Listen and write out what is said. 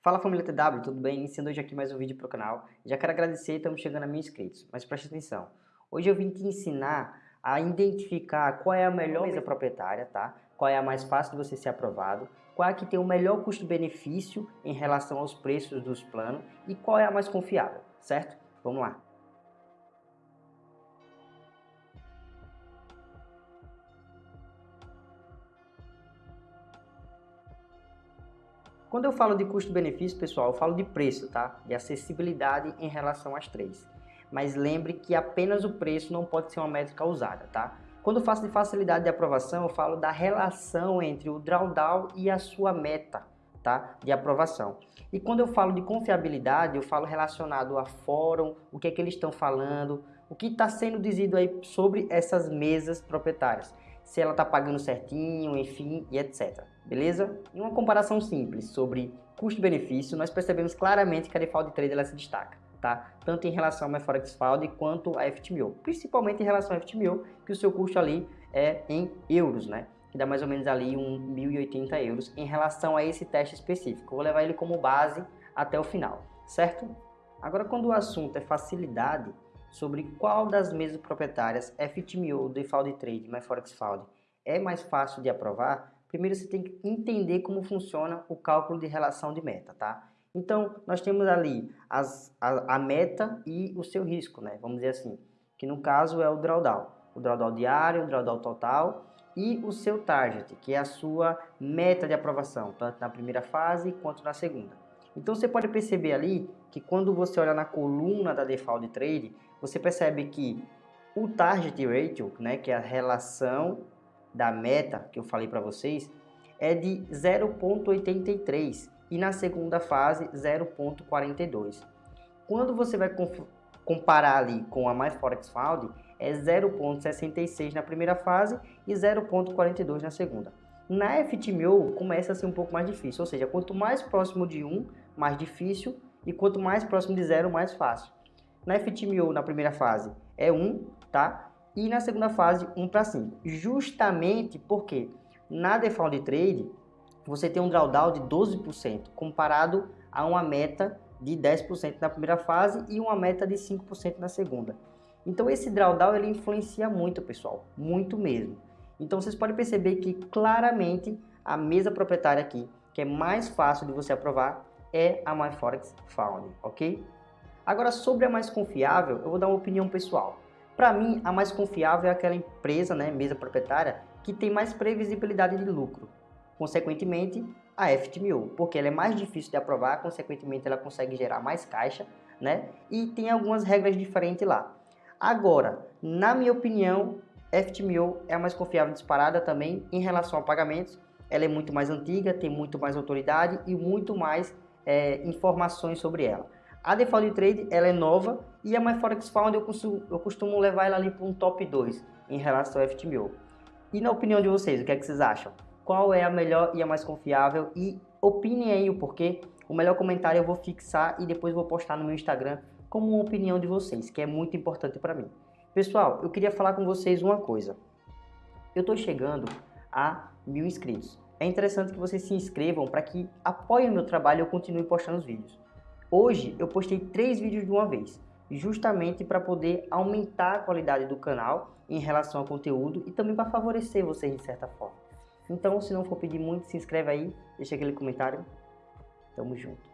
Fala família TW, tudo bem? Iniciando hoje aqui mais um vídeo para o canal. Já quero agradecer, estamos chegando a mil inscritos, mas preste atenção. Hoje eu vim te ensinar a identificar qual é a melhor mesa proprietária, tá? Qual é a mais fácil de você ser aprovado, qual é a que tem o melhor custo-benefício em relação aos preços dos planos e qual é a mais confiável, certo? Vamos lá. Quando eu falo de custo-benefício, pessoal, eu falo de preço, tá? De acessibilidade em relação às três. Mas lembre que apenas o preço não pode ser uma métrica usada, tá? Quando eu faço de facilidade de aprovação, eu falo da relação entre o drawdown e a sua meta, tá? De aprovação. E quando eu falo de confiabilidade, eu falo relacionado a fórum, o que é que eles estão falando, o que está sendo dizido aí sobre essas mesas proprietárias se ela está pagando certinho, enfim, e etc. Beleza? Em uma comparação simples sobre custo-benefício, nós percebemos claramente que a Default Trade ela se destaca, tá? Tanto em relação ao MyForex Found quanto a FTMO. Principalmente em relação a FTMO, que o seu custo ali é em euros, né? Que dá mais ou menos ali um 1.080 euros em relação a esse teste específico. vou levar ele como base até o final, certo? Agora, quando o assunto é facilidade, sobre qual das mesas proprietárias FTMO, Default Trade, MyForex Found é mais fácil de aprovar, primeiro você tem que entender como funciona o cálculo de relação de meta, tá? Então, nós temos ali as, a, a, meta e o seu risco, né? Vamos dizer assim, que no caso é o drawdown. O drawdown diário, o drawdown total e o seu target, que é a sua meta de aprovação, tanto na primeira fase quanto na segunda. Então, você pode perceber ali que quando você olha na coluna da Default Trade, você percebe que o Target Ratio, né, que é a relação da meta que eu falei para vocês, é de 0.83 e na segunda fase 0.42. Quando você vai comparar ali com a MyForex Found, é 0.66 na primeira fase e 0.42 na segunda. Na FTMO começa a ser um pouco mais difícil, ou seja, quanto mais próximo de 1, mais difícil, e quanto mais próximo de 0, mais fácil. Na FTMO, na primeira fase, é 1, tá? E na segunda fase, 1 para 5. Justamente porque na Default Trade, você tem um drawdown de 12%, comparado a uma meta de 10% na primeira fase e uma meta de 5% na segunda. Então esse drawdown ele influencia muito, pessoal, muito mesmo. Então vocês podem perceber que claramente a mesa proprietária aqui, que é mais fácil de você aprovar, é a MyForex Found, ok? Agora, sobre a mais confiável, eu vou dar uma opinião pessoal. Para mim, a mais confiável é aquela empresa, né, mesa proprietária, que tem mais previsibilidade de lucro. Consequentemente, a FTMO, porque ela é mais difícil de aprovar, consequentemente ela consegue gerar mais caixa, né? E tem algumas regras diferentes lá. Agora, na minha opinião, FTMO é a mais confiável disparada também em relação a pagamentos. Ela é muito mais antiga, tem muito mais autoridade e muito mais é, informações sobre ela. A Default Trade ela é nova e a MyForex Found eu costumo, eu costumo levar ela ali para um top 2 em relação ao FTMO. E na opinião de vocês, o que é que vocês acham? Qual é a melhor e a mais confiável? E opinem aí o porquê. O melhor comentário eu vou fixar e depois vou postar no meu Instagram como uma opinião de vocês, que é muito importante para mim. Pessoal, eu queria falar com vocês uma coisa. Eu estou chegando a mil inscritos. É interessante que vocês se inscrevam para que apoiem o meu trabalho e eu continue postando os vídeos. Hoje eu postei três vídeos de uma vez, justamente para poder aumentar a qualidade do canal em relação ao conteúdo e também para favorecer vocês de certa forma. Então, se não for pedir muito, se inscreve aí, deixa aquele comentário. Tamo junto.